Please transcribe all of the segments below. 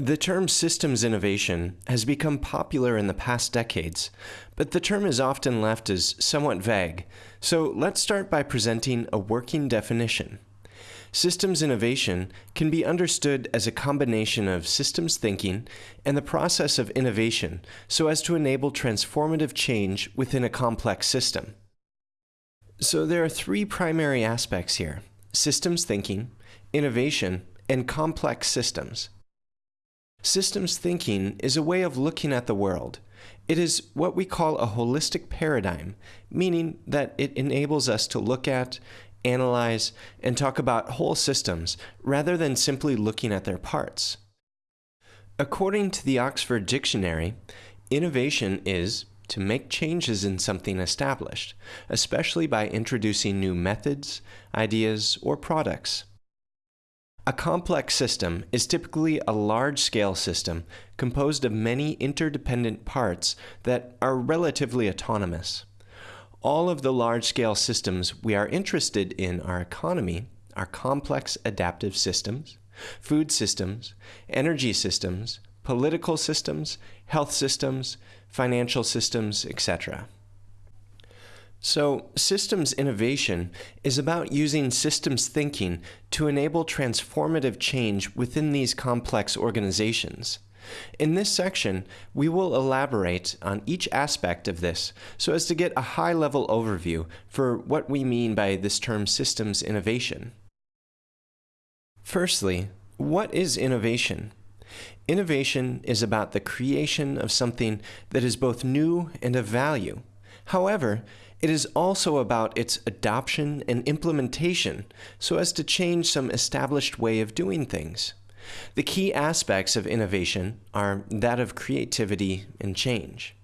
The term systems innovation has become popular in the past decades, but the term is often left as somewhat vague, so let's start by presenting a working definition. Systems innovation can be understood as a combination of systems thinking and the process of innovation so as to enable transformative change within a complex system. So there are three primary aspects here systems thinking, innovation, and complex systems. Systems thinking is a way of looking at the world. It is what we call a holistic paradigm, meaning that it enables us to look at, analyze, and talk about whole systems rather than simply looking at their parts. According to the Oxford Dictionary, innovation is to make changes in something established, especially by introducing new methods, ideas, or products. A complex system is typically a large-scale system composed of many interdependent parts that are relatively autonomous. All of the large-scale systems we are interested in our economy are complex adaptive systems, food systems, energy systems, political systems, health systems, financial systems, etc. So, systems innovation is about using systems thinking to enable transformative change within these complex organizations. In this section, we will elaborate on each aspect of this so as to get a high-level overview for what we mean by this term systems innovation. Firstly, what is innovation? Innovation is about the creation of something that is both new and of value. However, it is also about its adoption and implementation so as to change some established way of doing things. The key aspects of innovation are that of creativity and change.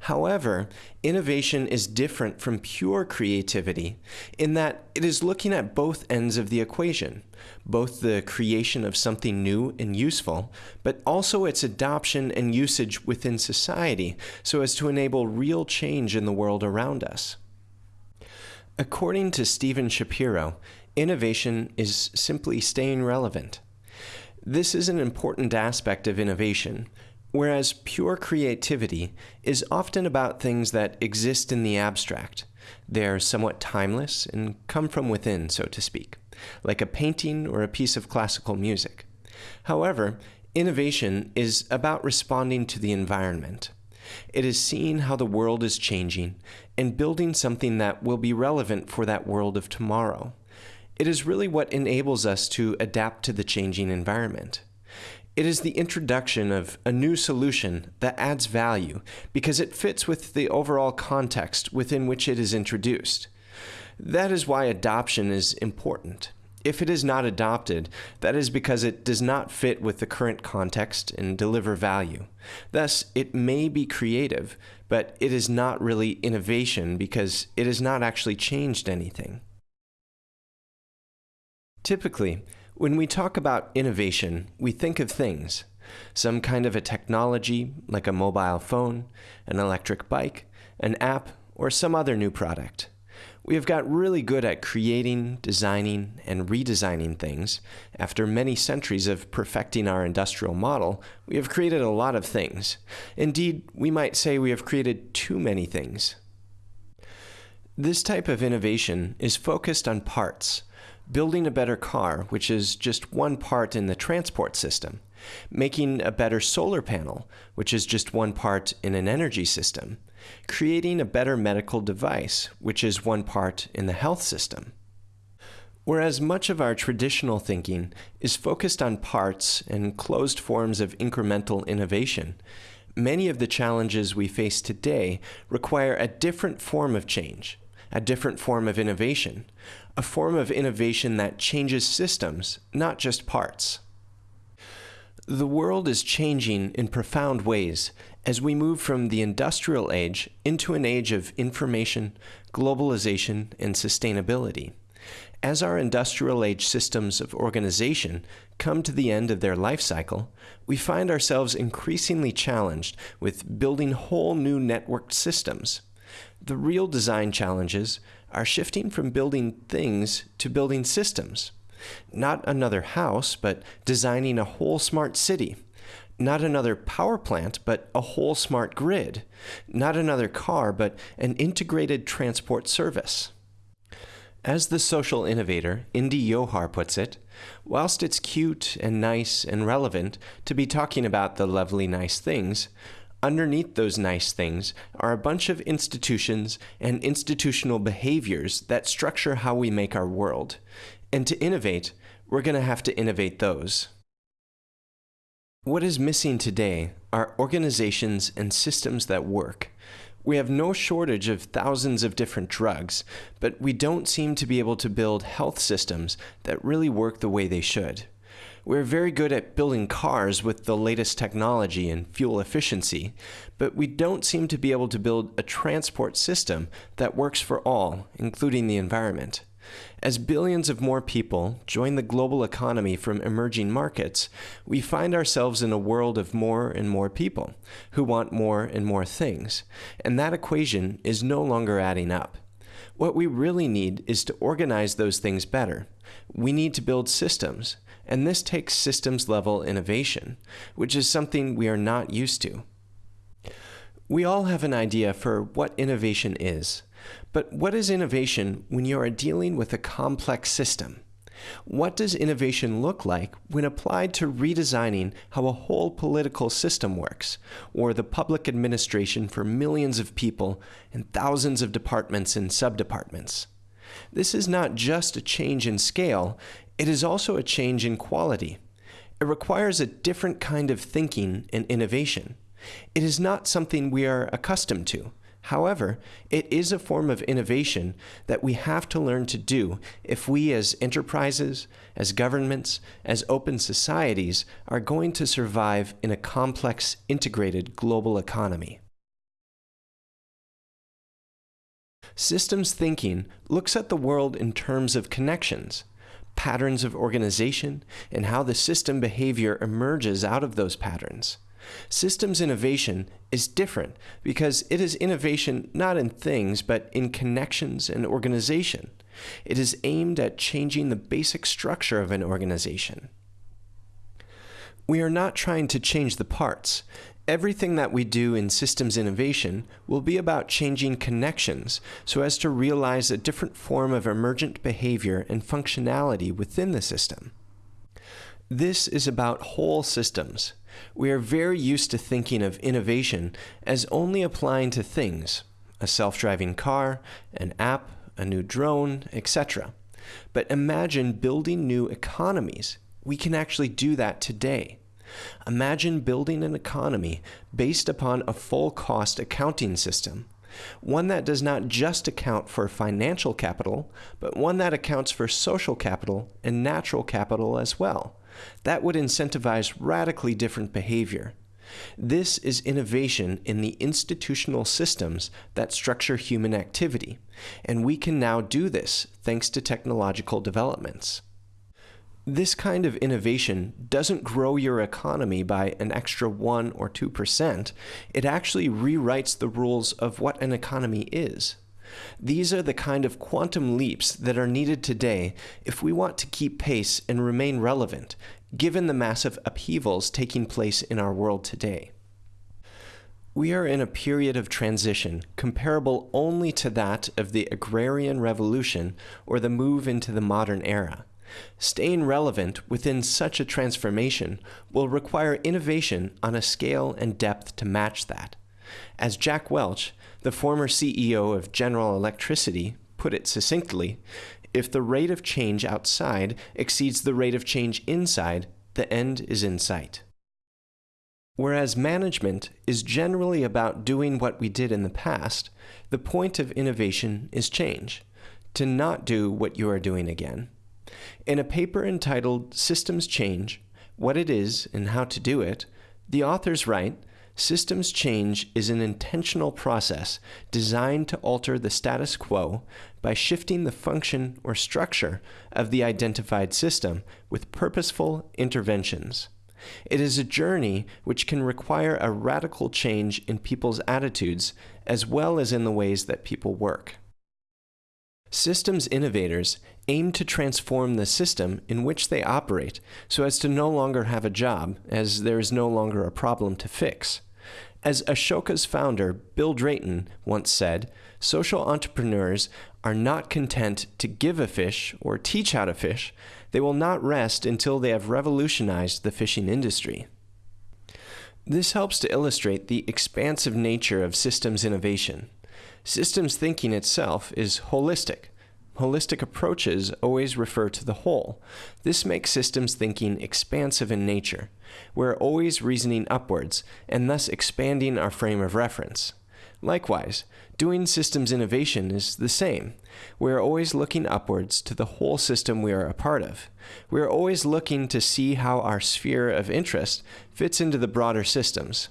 However, innovation is different from pure creativity in that it is looking at both ends of the equation, both the creation of something new and useful, but also its adoption and usage within society so as to enable real change in the world around us. According to Stephen Shapiro, innovation is simply staying relevant. This is an important aspect of innovation, whereas pure creativity is often about things that exist in the abstract. They are somewhat timeless and come from within, so to speak, like a painting or a piece of classical music. However, innovation is about responding to the environment. It is seeing how the world is changing and building something that will be relevant for that world of tomorrow. It is really what enables us to adapt to the changing environment. It is the introduction of a new solution that adds value because it fits with the overall context within which it is introduced. That is why adoption is important. If it is not adopted, that is because it does not fit with the current context and deliver value. Thus, it may be creative, but it is not really innovation because it has not actually changed anything. Typically, when we talk about innovation, we think of things. Some kind of a technology, like a mobile phone, an electric bike, an app, or some other new product. We have got really good at creating, designing, and redesigning things. After many centuries of perfecting our industrial model, we have created a lot of things. Indeed, we might say we have created too many things. This type of innovation is focused on parts, building a better car, which is just one part in the transport system, making a better solar panel, which is just one part in an energy system, creating a better medical device, which is one part in the health system. Whereas much of our traditional thinking is focused on parts and closed forms of incremental innovation, many of the challenges we face today require a different form of change, a different form of innovation, a form of innovation that changes systems, not just parts. The world is changing in profound ways as we move from the industrial age into an age of information, globalization, and sustainability. As our industrial age systems of organization come to the end of their life cycle, we find ourselves increasingly challenged with building whole new networked systems. The real design challenges are shifting from building things to building systems. Not another house, but designing a whole smart city, Not another power plant, but a whole smart grid. Not another car, but an integrated transport service. As the social innovator Indy Johar puts it, whilst it's cute and nice and relevant to be talking about the lovely nice things, underneath those nice things are a bunch of institutions and institutional behaviors that structure how we make our world. And to innovate, we're going to have to innovate those. What is missing today are organizations and systems that work. We have no shortage of thousands of different drugs, but we don't seem to be able to build health systems that really work the way they should. We're very good at building cars with the latest technology and fuel efficiency, but we don't seem to be able to build a transport system that works for all, including the environment. As billions of more people join the global economy from emerging markets, we find ourselves in a world of more and more people who want more and more things, and that equation is no longer adding up. What we really need is to organize those things better. We need to build systems, and this takes systems level innovation, which is something we are not used to. We all have an idea for what innovation is. But what is innovation when you are dealing with a complex system? What does innovation look like when applied to redesigning how a whole political system works, or the public administration for millions of people and thousands of departments and subdepartments? This is not just a change in scale, it is also a change in quality. It requires a different kind of thinking and innovation. It is not something we are accustomed to. However, it is a form of innovation that we have to learn to do if we as enterprises, as governments, as open societies are going to survive in a complex, integrated global economy. Systems thinking looks at the world in terms of connections, patterns of organization, and how the system behavior emerges out of those patterns. Systems innovation is different because it is innovation not in things, but in connections and organization. It is aimed at changing the basic structure of an organization. We are not trying to change the parts. Everything that we do in systems innovation will be about changing connections so as to realize a different form of emergent behavior and functionality within the system. This is about whole systems. We are very used to thinking of innovation as only applying to things, a self-driving car, an app, a new drone, etc. But imagine building new economies. We can actually do that today. Imagine building an economy based upon a full cost accounting system, one that does not just account for financial capital, but one that accounts for social capital and natural capital as well. That would incentivize radically different behavior. This is innovation in the institutional systems that structure human activity, and we can now do this thanks to technological developments. This kind of innovation doesn't grow your economy by an extra 1 or 2%. It actually rewrites the rules of what an economy is. These are the kind of quantum leaps that are needed today if we want to keep pace and remain relevant, given the massive upheavals taking place in our world today. We are in a period of transition comparable only to that of the agrarian revolution or the move into the modern era. Staying relevant within such a transformation will require innovation on a scale and depth to match that. As Jack Welch, the former CEO of General Electricity, put it succinctly, if the rate of change outside exceeds the rate of change inside, the end is in sight. Whereas management is generally about doing what we did in the past, the point of innovation is change, to not do what you are doing again. In a paper entitled Systems Change, What It Is and How to Do It, the authors write, Systems change is an intentional process designed to alter the status quo by shifting the function or structure of the identified system with purposeful interventions. It is a journey which can require a radical change in people's attitudes as well as in the ways that people work. Systems innovators aim to transform the system in which they operate so as to no longer have a job, as there is no longer a problem to fix. As Ashoka's founder, Bill Drayton, once said, social entrepreneurs are not content to give a fish or teach how to fish. They will not rest until they have revolutionized the fishing industry. This helps to illustrate the expansive nature of systems innovation. Systems thinking itself is holistic. Holistic approaches always refer to the whole. This makes systems thinking expansive in nature. We're always reasoning upwards, and thus expanding our frame of reference. Likewise, doing systems innovation is the same. We are always looking upwards to the whole system we are a part of. We are always looking to see how our sphere of interest fits into the broader systems.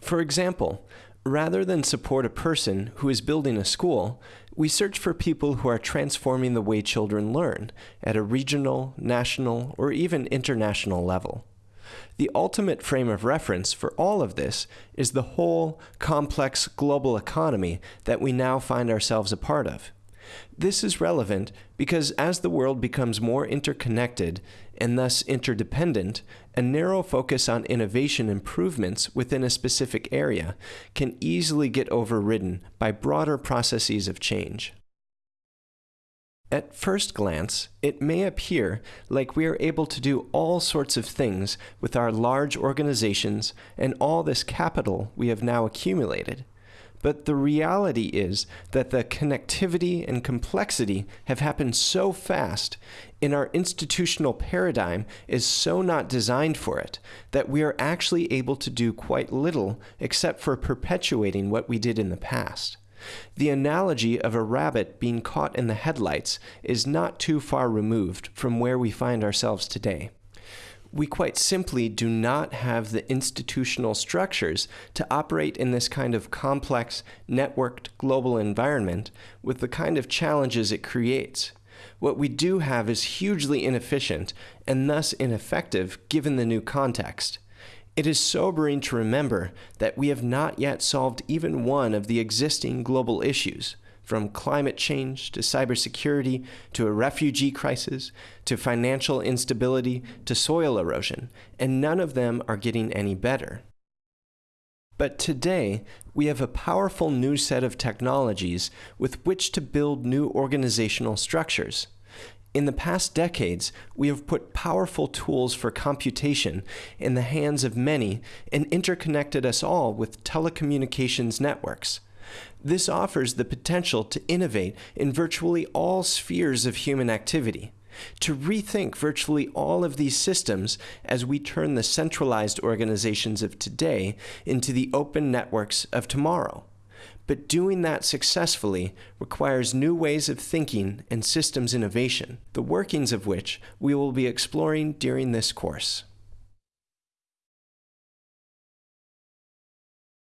For example, Rather than support a person who is building a school, we search for people who are transforming the way children learn at a regional, national, or even international level. The ultimate frame of reference for all of this is the whole, complex global economy that we now find ourselves a part of. This is relevant because as the world becomes more interconnected and thus interdependent, a narrow focus on innovation improvements within a specific area can easily get overridden by broader processes of change. At first glance, it may appear like we are able to do all sorts of things with our large organizations and all this capital we have now accumulated. But the reality is that the connectivity and complexity have happened so fast, and our institutional paradigm is so not designed for it, that we are actually able to do quite little except for perpetuating what we did in the past. The analogy of a rabbit being caught in the headlights is not too far removed from where we find ourselves today we quite simply do not have the institutional structures to operate in this kind of complex, networked global environment with the kind of challenges it creates. What we do have is hugely inefficient and thus ineffective given the new context. It is sobering to remember that we have not yet solved even one of the existing global issues from climate change to cybersecurity to a refugee crisis to financial instability to soil erosion, and none of them are getting any better. But today, we have a powerful new set of technologies with which to build new organizational structures. In the past decades, we have put powerful tools for computation in the hands of many and interconnected us all with telecommunications networks. This offers the potential to innovate in virtually all spheres of human activity, to rethink virtually all of these systems as we turn the centralized organizations of today into the open networks of tomorrow. But doing that successfully requires new ways of thinking and systems innovation, the workings of which we will be exploring during this course.